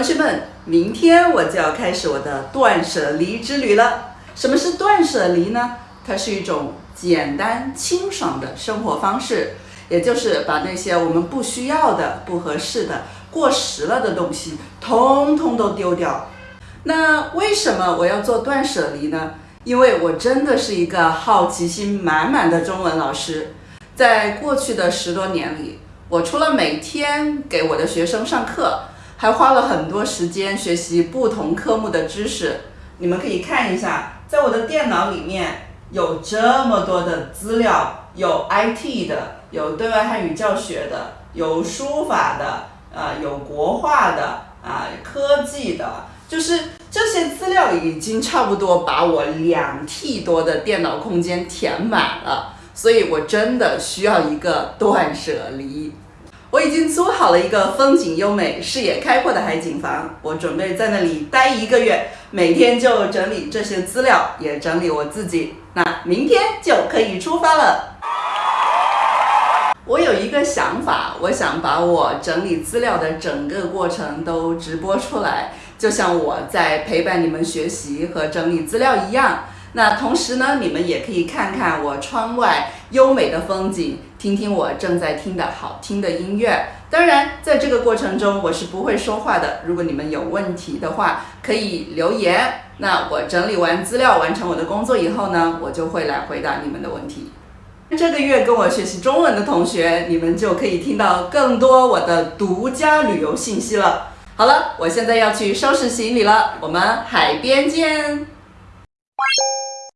同学们，明天我就要开始我的断舍离之旅了。什么是断舍离呢？它是一种简单清爽的生活方式，也就是把那些我们不需要的、不合适的、过时了的东西，通通都丢掉。那为什么我要做断舍离呢？因为我真的是一个好奇心满满的中文老师，在过去的十多年里，我除了每天给我的学生上课，还花了很多时间学习不同科目的知识。你们可以看一下，在我的电脑里面有这么多的资料，有 IT 的，有对外汉语教学的，有书法的，呃，有国画的，啊，科技的，就是这些资料已经差不多把我两 T 多的电脑空间填满了，所以我真的需要一个断舍离。我已经租好了一个风景优美、视野开阔的海景房，我准备在那里待一个月，每天就整理这些资料，也整理我自己。那明天就可以出发了。我有一个想法，我想把我整理资料的整个过程都直播出来，就像我在陪伴你们学习和整理资料一样。那同时呢，你们也可以看看我窗外优美的风景，听听我正在听的好听的音乐。当然，在这个过程中我是不会说话的。如果你们有问题的话，可以留言。那我整理完资料，完成我的工作以后呢，我就会来回答你们的问题。这个月跟我学习中文的同学，你们就可以听到更多我的独家旅游信息了。好了，我现在要去收拾行李了，我们海边见。